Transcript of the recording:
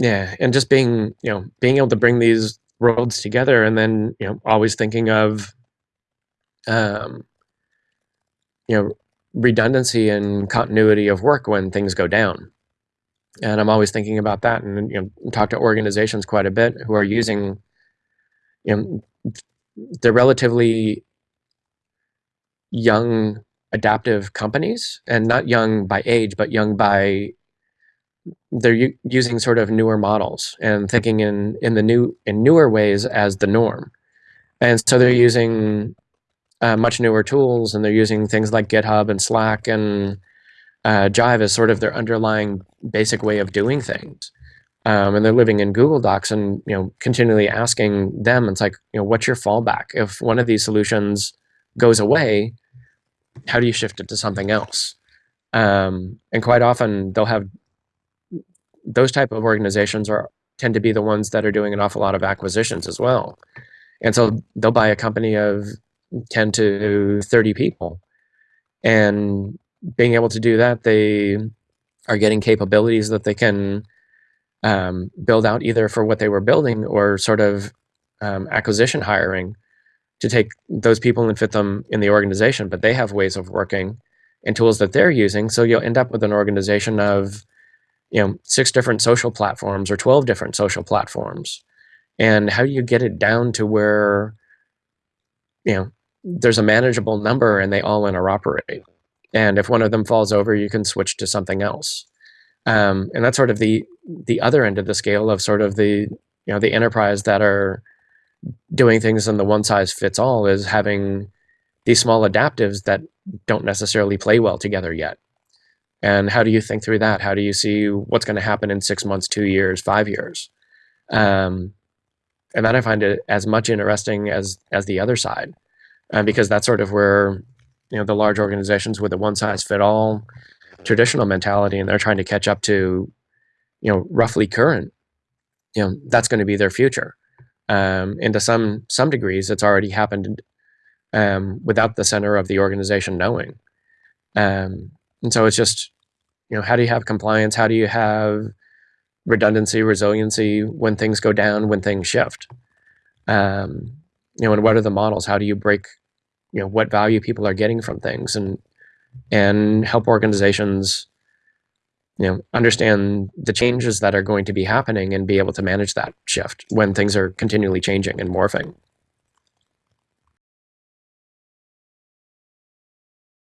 Yeah, and just being, you know, being able to bring these worlds together and then, you know, always thinking of, um, you know, redundancy and continuity of work when things go down. And I'm always thinking about that and, you know, talk to organizations quite a bit who are using, you know, they're relatively young adaptive companies and not young by age, but young by they're using sort of newer models and thinking in in the new in newer ways as the norm. And so they're using uh, much newer tools and they're using things like github and slack and uh, jive as sort of their underlying basic way of doing things. Um, and they're living in google docs and you know continually asking them it's like you know what's your fallback? If one of these solutions goes away how do you shift it to something else? Um, and quite often they'll have those type of organizations are tend to be the ones that are doing an awful lot of acquisitions as well. And so they'll buy a company of 10 to 30 people. And being able to do that, they are getting capabilities that they can um, build out either for what they were building or sort of um, acquisition hiring to take those people and fit them in the organization. But they have ways of working and tools that they're using. So you'll end up with an organization of you know, six different social platforms or 12 different social platforms. And how do you get it down to where, you know, there's a manageable number and they all interoperate. And if one of them falls over, you can switch to something else. Um, and that's sort of the the other end of the scale of sort of the you know the enterprise that are doing things in the one size fits all is having these small adaptives that don't necessarily play well together yet. And how do you think through that? How do you see what's going to happen in six months, two years, five years? Um, and that I find it as much interesting as as the other side, uh, because that's sort of where you know the large organizations with a one size fit all traditional mentality, and they're trying to catch up to you know roughly current. You know that's going to be their future. Um, and to some some degrees, it's already happened um, without the center of the organization knowing. Um, and so it's just, you know, how do you have compliance? How do you have redundancy, resiliency when things go down, when things shift? Um, you know, and what are the models? How do you break, you know, what value people are getting from things and and help organizations, you know, understand the changes that are going to be happening and be able to manage that shift when things are continually changing and morphing.